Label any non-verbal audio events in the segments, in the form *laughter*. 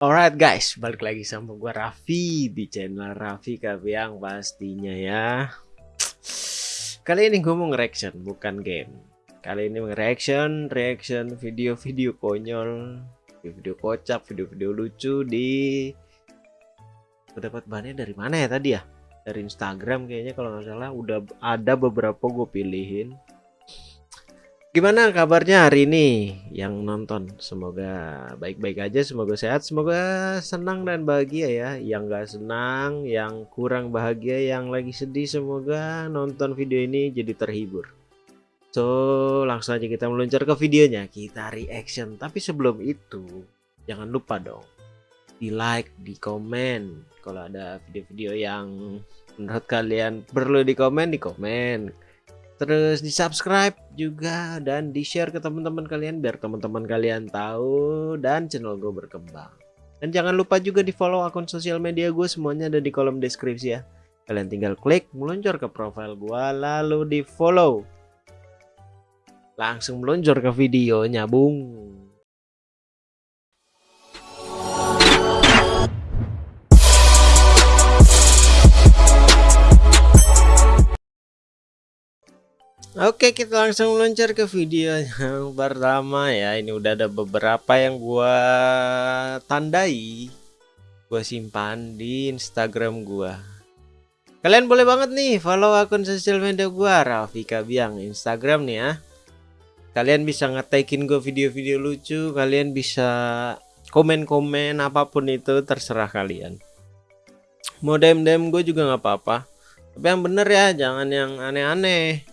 Alright guys, balik lagi sama gua Raffi di channel Raffi Kabiang pastinya ya. Kali ini gue mau nge-reaction, bukan game. Kali ini nge-reaction, reaction video-video konyol, video-video kocak, video-video lucu di Gue dapat bahannya dari mana ya tadi ya? Dari Instagram kayaknya kalau nggak salah udah ada beberapa gue pilihin Gimana kabarnya hari ini yang nonton? Semoga baik-baik aja, semoga sehat, semoga senang dan bahagia ya. Yang gak senang, yang kurang bahagia, yang lagi sedih, semoga nonton video ini jadi terhibur. So, langsung aja kita meluncur ke videonya. Kita reaction. Tapi sebelum itu, jangan lupa dong di like, di komen. Kalau ada video-video yang menurut kalian perlu di komen, di komen terus di subscribe juga dan di share ke teman-teman kalian biar teman-teman kalian tahu dan channel gue berkembang. Dan jangan lupa juga di follow akun sosial media gue semuanya ada di kolom deskripsi ya. Kalian tinggal klik meluncur ke profile gue lalu di follow langsung meluncur ke videonya bung Oke kita langsung meluncur ke video yang *laughs* pertama ya. Ini udah ada beberapa yang gua tandai gua simpan di Instagram gua. Kalian boleh banget nih follow akun sosial media gua Raffi Kabiang Instagram nih ya. Kalian bisa ngetekin gue video-video lucu kalian bisa komen-komen apa pun itu terserah kalian. Mau DM-DM gue juga nggak apa-apa. Tapi yang bener ya jangan yang aneh-aneh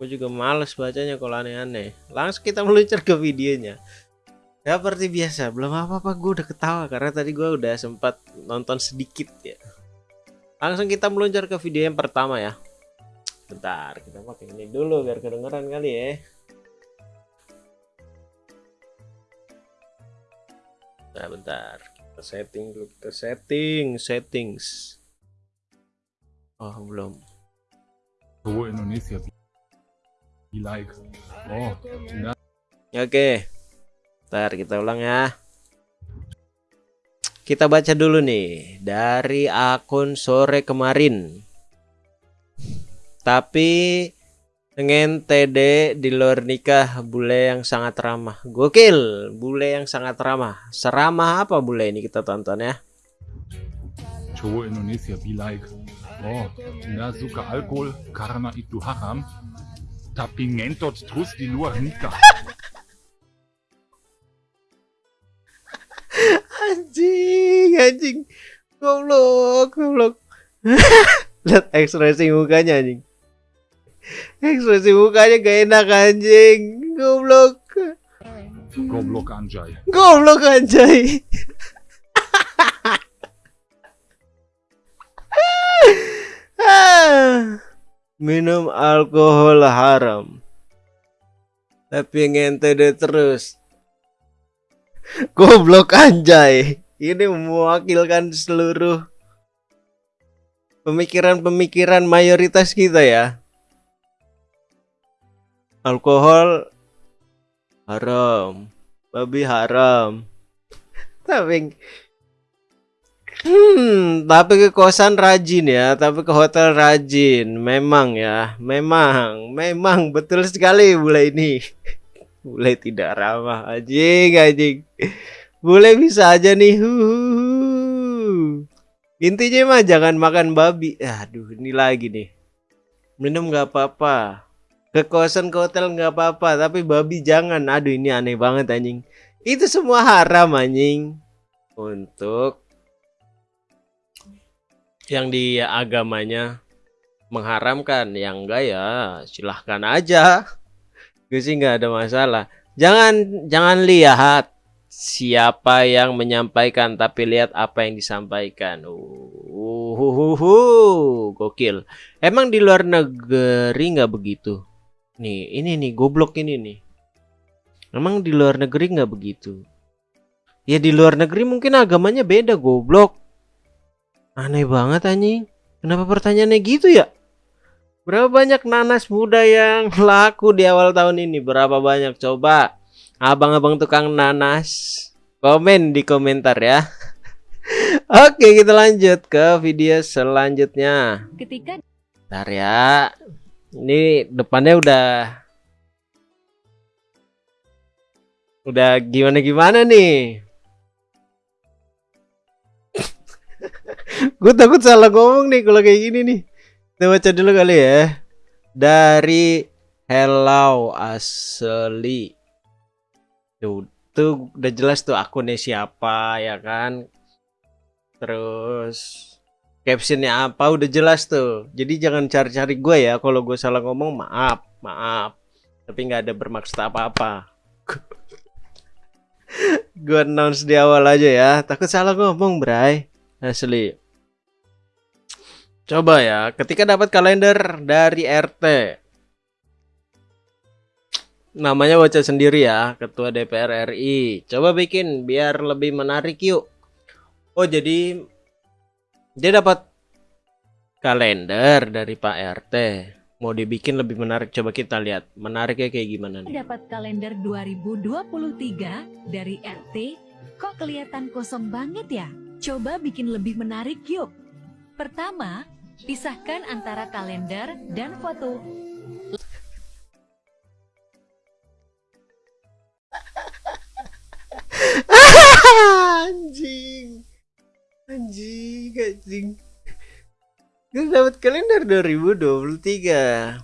Gue juga males bacanya kalau aneh-aneh. Langsung kita meluncur ke videonya. Ya seperti biasa, belum apa-apa gue udah ketawa karena tadi gue udah sempat nonton sedikit ya. Langsung kita meluncur ke video yang pertama ya. Bentar, kita pakai ini dulu biar kedengeran kali ya. Nah, bentar. Kita setting dulu, kita setting, settings. Oh, belum. Oh, Indonesia like. Oh, nah. Oke. Ntar kita ulang ya. Kita baca dulu nih dari akun sore kemarin. Tapi dengan TD di luar nikah bule yang sangat ramah. Gokil, bule yang sangat ramah. Seramah apa bule ini kita tonton ya. Cowok Indonesia be like. Oh, nggak suka alkohol karena itu haram tapi ngentot terus di luar nikah. anjing, anjing. Goblok, goblok. *laughs* Lihat ekspresi mukanya anjing. Ekspresi mukanya gak enak anjing. Goblok. Goblok anjay. Goblok anjay. *laughs* minum alkohol haram. Tapi ngente deh terus. *laughs* Goblok anjay. Ini mewakilkan seluruh pemikiran-pemikiran mayoritas kita ya. Alkohol haram. Babi haram. *laughs* Tapi Hmm, tapi ke kosan rajin ya, tapi ke hotel rajin. Memang ya, memang, memang betul sekali bule ini. *laughs* Bule tidak ramah, anjing, anjing. Bule bisa aja nih. Huhuhu. Intinya mah jangan makan babi. Aduh, ini lagi nih. Minum nggak apa-apa. Ke kosan ke hotel nggak apa-apa, tapi babi jangan. Aduh, ini aneh banget anjing. Itu semua haram anjing. Untuk yang di agamanya mengharamkan. Yang enggak ya silahkan aja. Gue sih nggak ada masalah. Jangan jangan lihat siapa yang menyampaikan tapi lihat apa yang disampaikan. Uh, uh, uh, gokil. Emang di luar negeri nggak begitu? Nih ini nih goblok ini nih. Emang di luar negeri nggak begitu? Ya di luar negeri mungkin agamanya beda goblok Aneh banget anjing. Kenapa pertanyaannya gitu ya? Berapa banyak nanas muda yang *laughs* laku di awal tahun ini? Berapa banyak? Coba. Abang-abang tukang nanas. Komen di komentar ya. *laughs* Oke, kita lanjut ke video selanjutnya. Ketika Bentar ya. Ini depannya udah udah gimana-gimana nih. Gue takut salah ngomong nih kalau kayak gini nih. Kita baca dulu kali ya. Dari Hello Asli. Tuh, tuh udah jelas tuh akunnya siapa ya kan. Terus captionnya apa udah jelas tuh. Jadi jangan cari-cari gue ya. Kalau gue salah ngomong maaf, maaf. Tapi nggak ada bermaksud apa-apa. *laughs* gue announce di awal aja ya. Takut salah ngomong, Bray. Asli. Coba ya, ketika dapat kalender dari RT. Namanya baca sendiri ya, Ketua DPR RI. Coba bikin biar lebih menarik yuk. Oh, jadi dia dapat kalender dari Pak RT. Mau dibikin lebih menarik, coba kita lihat. Menariknya kayak gimana nih? dapat kalender 2023 dari RT, kok kelihatan kosong banget ya? Coba bikin lebih menarik yuk. Pertama, pisahkan antara kalender dan foto. anjing. Anjing anjing. Gue dapat kalender 2023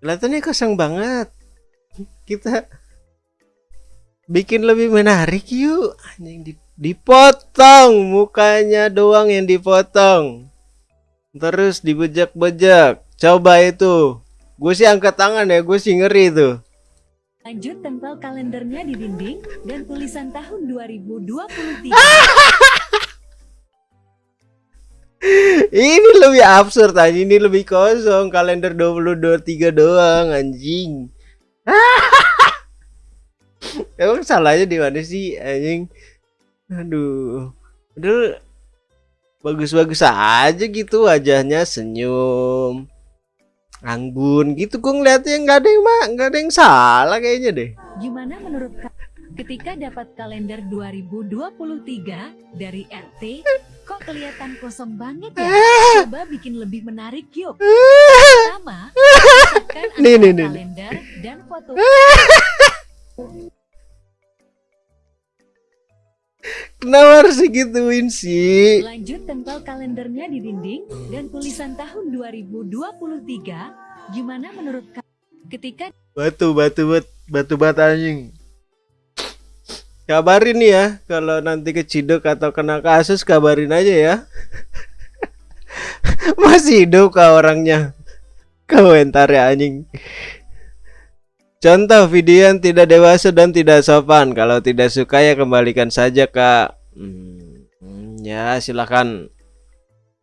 kelihatannya kosong banget. Kita bikin lebih menarik yuk. Anjing di- dipotong mukanya doang yang dipotong terus dibejak-bejak coba itu gue sih angkat tangan ya gue sih ngeri tuh Lanjut tempel kalendernya di dinding dan tulisan tahun 2023. *laughs* Ini lebih absurd aja, ini lebih kosong. Kalender 2023 doang anjing. *laughs* Emang salahnya di mana sih anjing? Aduh. Padahal bagus-bagus aja gitu wajahnya senyum. Anggun gitu gue ngeliatnya nggak ada yang mak nggak ada yang salah kayaknya deh. Gimana menurut ka- ketika dapat kalender 2023 dari RT, kok kelihatan kosong banget ya? Coba bikin lebih menarik yuk. Pertama, pisahkan *laughs* Nih, nih, nih. kalender dan foto. *laughs* Kenapa harus digituin sih? Lanjut tempel kalendernya di dinding dan tulisan tahun 2023. Gimana menurut ka- ketika Batu, batu, batu, batu, batu anjing. Kabarin ya, kalau nanti keciduk atau kena kasus kabarin aja ya. *laughs* Masih hidup kah orangnya? Komentar ya anjing. Contoh video yang tidak dewasa dan tidak sopan. Kalau tidak suka ya kembalikan saja kak. Hmm, ya silahkan.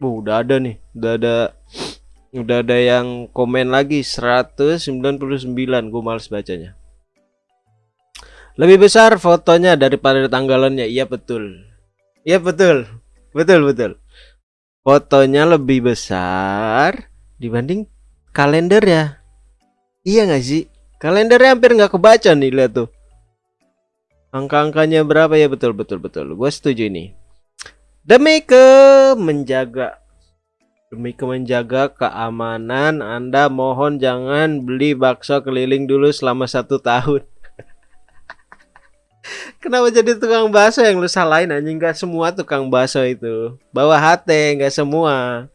Uh, udah ada nih, udah ada Udah ada yang komen lagi. 199 Gue males bacanya. Lebih besar fotonya daripada tanggalannya. Iya betul. Iya betul. Betul betul. Fotonya lebih besar Dibanding kalender ya. Iya gak sih Kalendernya hampir nggak kebaca nih lihat tuh Angka-angkanya berapa ya betul betul betul Gue setuju ini Demi ke menjaga Demi ke menjaga keamanan, Anda mohon jangan beli bakso keliling dulu selama satu tahun. *laughs* Kenapa jadi tukang bakso yang lu salahin anjing? Gak semua tukang bakso itu. Bawa hati, gak semua.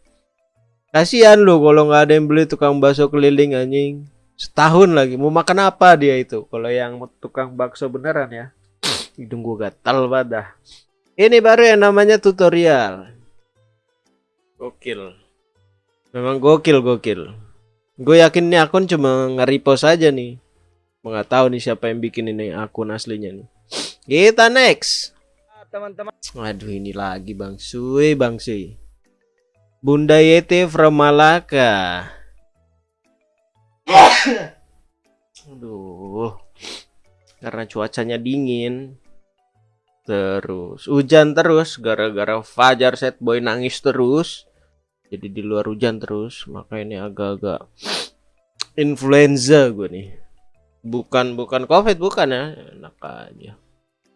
Kasihan lu kalau nggak ada yang beli tukang bakso keliling anjing. Setahun lagi mau makan apa dia itu? Kalau yang tukang bakso beneran ya. Hidung gua gatal banget dah. Ini baru yang namanya tutorial. Gokil. Memang gokil gokil. Gue yakin nih akun cuma nge-repost aja nih. Nggak tahu nih siapa yang bikin ini akun aslinya nih. Kita next. teman-teman Waduh ini lagi Bang Sui Bang Sui. Bunda Yeti from Malaka. *coughs* Aduh. Karena cuacanya dingin. Terus hujan terus gara-gara Fajar set boy nangis terus. Jadi di luar hujan terus, maka ini agak-agak *coughs* influenza gue nih. Bukan bukan Covid bukan ya, enak aja.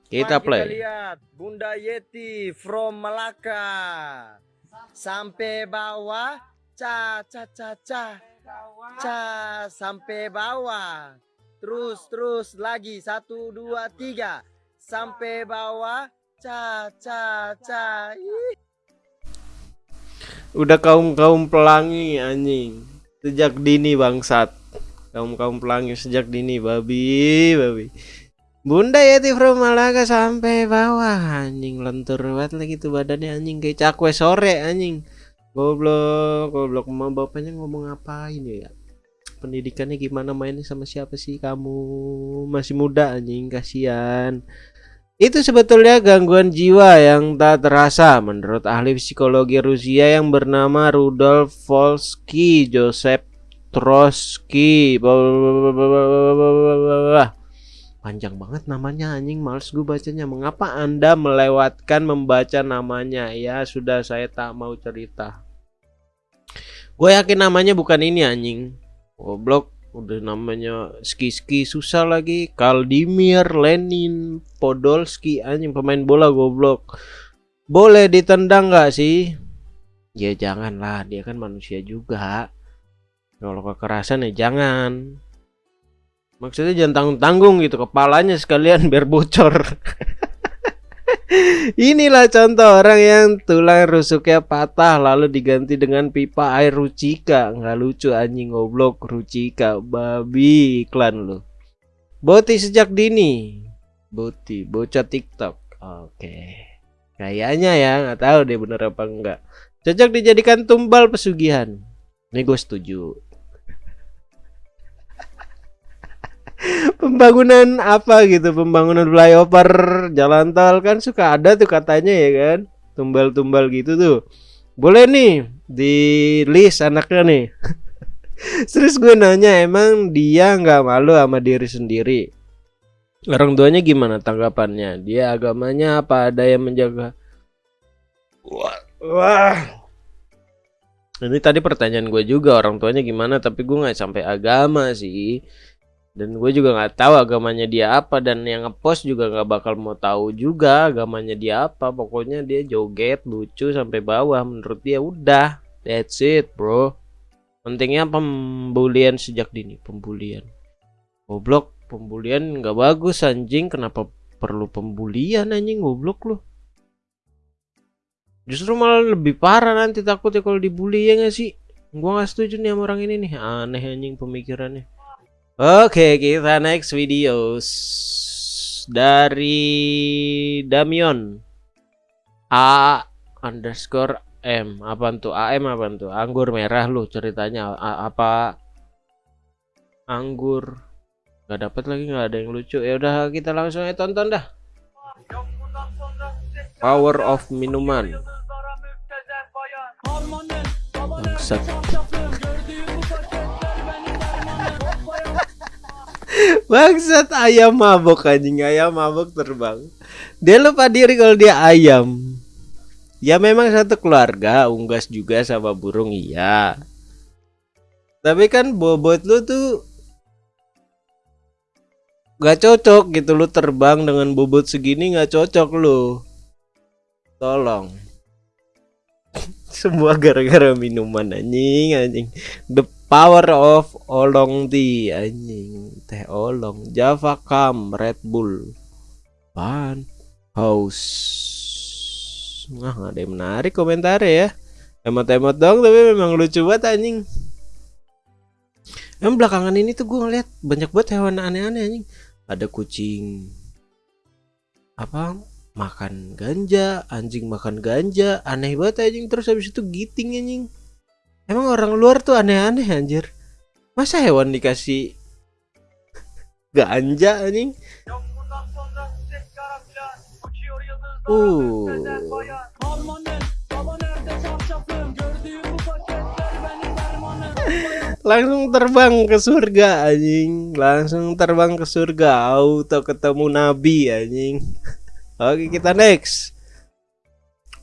Kita Mari play. lihat Bunda Yeti from Malaka. Sampai bawah. Ca ca ca ca. Ca sampai bawah. Terus terus lagi satu dua tiga sampai bawah. Ca ca ca. Ih. Udah kaum-kaum pelangi anjing. Sejak dini bangsat. Kaum-kaum pelangi sejak dini babi, babi. Bunda Yeti from Malaga sampai bawah anjing lentur banget lagi tuh badannya anjing kayak cakwe sore anjing. Goblok, goblok mau bapaknya ngomong ngapain ya? Pendidikannya gimana mainnya sama siapa sih kamu? Masih muda anjing, kasihan. Itu sebetulnya gangguan jiwa yang tak terasa menurut ahli psikologi Rusia yang bernama Rudolf Volsky Joseph Trotsky. Panjang banget namanya anjing, males gue bacanya. Mengapa Anda melewatkan membaca namanya? Ya sudah saya tak mau cerita. Gue yakin namanya bukan ini anjing. Goblok. Udah namanya ski-ski susah lagi. Kaldimir Lenin Podolski anjing. Pemain bola goblok. Boleh ditendang nggak sih? Ya janganlah. Dia kan manusia juga. Kalau kekerasan ya jangan maksudnya jangan tanggung-tanggung gitu kepalanya sekalian biar bocor *laughs* Inilah contoh orang yang tulang rusuknya patah lalu diganti dengan pipa air Rucika. Nggak lucu anjing goblok Rucika babi iklan lu. Boti sejak dini. Boti bocah TikTok. Oke. Kayaknya ya nggak tahu deh bener apa enggak. Cocok dijadikan tumbal pesugihan. Ini gue setuju. Pembangunan apa gitu? Pembangunan flyover jalan tol kan suka ada tuh katanya ya kan? Tumbal-tumbal gitu tuh. Boleh nih di list anaknya nih. *laughs* Terus gue nanya emang dia nggak malu sama diri sendiri? Orang tuanya gimana tanggapannya? Dia agamanya apa? Ada yang menjaga? Wah, wah. ini tadi pertanyaan gue juga orang tuanya gimana? Tapi gue nggak sampai agama sih dan gue juga nggak tahu agamanya dia apa dan yang ngepost juga nggak bakal mau tahu juga agamanya dia apa. Pokoknya dia joget lucu sampai bawah. Menurut dia udah that's it bro. Pentingnya pembulian sejak dini pembulian. Goblok pembulian nggak bagus anjing. Kenapa perlu pembulian anjing? Goblok lu. Justru malah lebih parah nanti takutnya kalau dibully ya gak sih? Gua nggak setuju nih sama orang ini nih. Aneh anjing pemikirannya Oke, kita next videos dari Damion A underscore M. Apa tuh? AM apa tuh? Anggur merah lu ceritanya A apa? Anggur. Gak dapet lagi nggak ada yang lucu. Ya udah kita langsung aja tonton dah. Power of minuman. Bangsat. Bangsat ayam mabok anjing ayam mabok terbang. Dia lupa diri kalau dia ayam. Ya memang satu keluarga, unggas juga sama burung iya. Tapi kan bobot lu tuh gak cocok gitu lu terbang dengan bobot segini gak cocok lu. Tolong. *laughs* Semua gara-gara minuman anjing anjing. The Power of Olong Tea anjing. Teh olong Java Cam Red Bull Pan House. Nah nggak ada yang menarik komentar ya. Emot-emot dong tapi memang lucu banget anjing. Emang belakangan ini tuh gue ngeliat banyak banget hewan aneh-aneh anjing. Ada kucing Apa makan ganja anjing makan ganja aneh banget anjing. Terus habis itu giting anjing Emang orang luar tuh aneh-aneh anjir. Masa hewan dikasih ganja anjing? Uh. Langsung terbang ke surga anjing. Langsung terbang ke surga. Auto ketemu nabi anjing. Oke, kita next.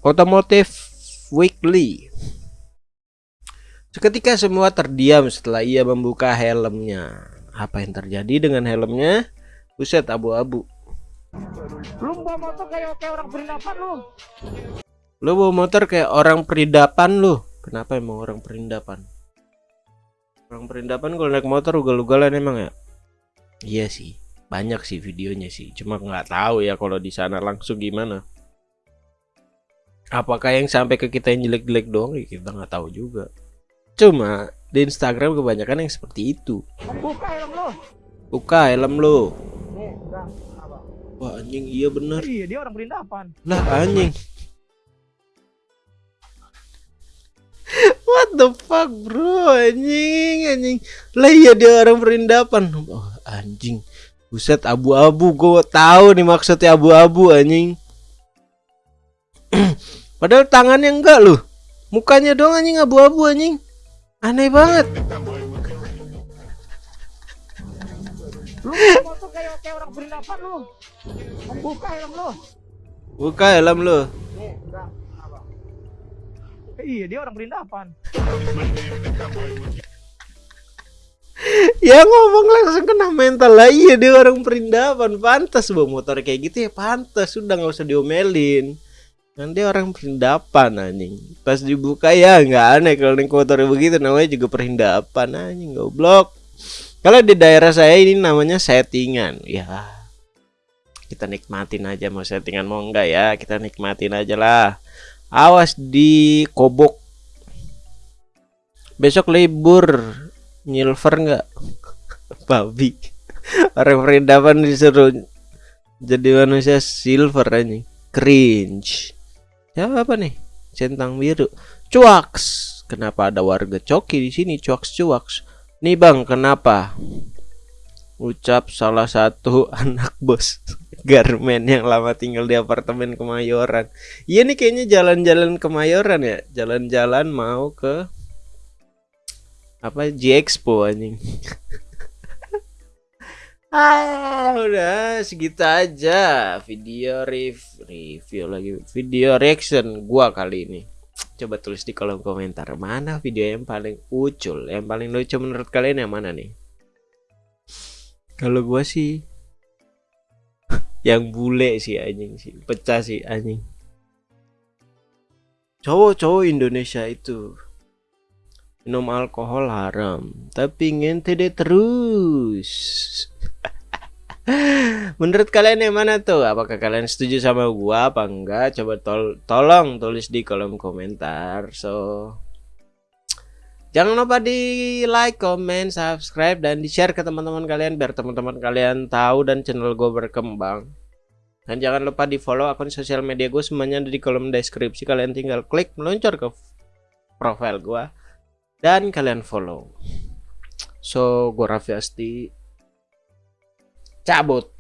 Otomotif Weekly. Seketika semua terdiam setelah ia membuka helmnya. Apa yang terjadi dengan helmnya? Buset abu-abu. Lu bawa motor kayak kayak orang perindapan lu. Lu bawa motor kayak orang peridapan lu. Kenapa emang orang perindapan? Orang perindapan kalau naik motor ugal-ugalan emang ya? Iya sih, banyak sih videonya sih. Cuma nggak tahu ya kalau di sana langsung gimana. Apakah yang sampai ke kita yang jelek-jelek doang? Ya kita nggak tahu juga. Cuma di Instagram kebanyakan yang seperti itu. Buka helm lu. Buka helm. Apa? Wah anjing iya bener. Iya, dia orang perindapan. Lah anjing. *laughs* What the fuck bro anjing anjing. Lah iya dia orang perindapan. Oh, anjing. Buset abu-abu gue tahu nih maksudnya abu-abu anjing. *clears throat* Padahal tangannya enggak loh. Mukanya doang anjing abu-abu anjing. Aneh banget. Lu bawa motor kayak kayak orang perindapan lu. Buka helm lu. Buka helm lu. Nih, enggak. Apa? Iya, dia orang perindapan. Ya ngomong langsung kena mental lah Iya dia orang perindapan Pantas bawa motor kayak gitu ya pantas Sudah nggak usah diomelin Dia orang perindapan anjing Pas dibuka ya nggak aneh Kalau naik motor begitu namanya juga perindapan anjing Goblok Kalau di daerah saya ini namanya settingan Ya Kita nikmatin aja mau settingan mau enggak ya Kita nikmatin aja lah Awas di kobok Besok libur Nyilver nggak? *laughs* Babi. Orang perindapan disuruh jadi manusia silver anjing. Cringe. Ya apa nih? Centang biru. Cuaks. Kenapa ada warga coki di sini? Cuaks cuaks. Nih bang, kenapa? Ucap salah satu *laughs* anak bos Garmen yang lama tinggal di apartemen Kemayoran. Iya nih kayaknya jalan-jalan Kemayoran ya. Jalan-jalan mau ke apa G Expo anjing *laughs* ah udah segitu aja video rev review lagi. Video reaction gua kali ini. Coba tulis di kolom komentar mana video yang paling ucul yang paling lucu menurut kalian yang mana nih? Kalau gua sih *laughs* yang bule sih anjing sih pecah sih anjing. Cowok-cowok Indonesia itu minum alkohol haram tapi ngentede terus *laughs* menurut kalian yang mana tuh? Apakah kalian setuju sama gua apa enggak? Coba tol tolong tulis di kolom komentar. So jangan lupa di like comment subscribe dan di share ke teman-teman kalian biar teman-teman kalian tahu dan channel gue berkembang. Dan jangan lupa di follow akun sosial media gue semuanya ada di kolom deskripsi. Kalian tinggal klik meluncur ke profile gua dan kalian follow. So, gue Raffi Asti cabut.